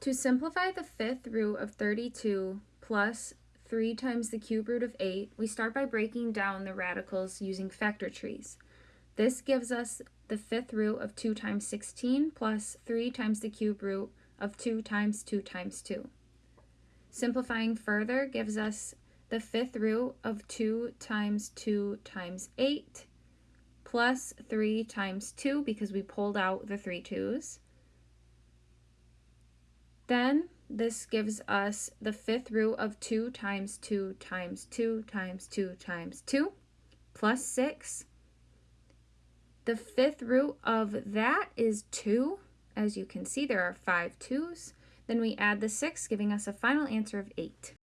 To simplify the fifth root of 32 plus 3 times the cube root of 8, we start by breaking down the radicals using factor trees. This gives us the fifth root of 2 times 16 plus 3 times the cube root of 2 times 2 times 2. Simplifying further gives us the fifth root of 2 times 2 times 8 plus 3 times 2 because we pulled out the three twos then this gives us the fifth root of 2 times 2 times 2 times 2 times 2 plus 6. The fifth root of that is 2. As you can see, there are five twos. Then we add the 6, giving us a final answer of 8.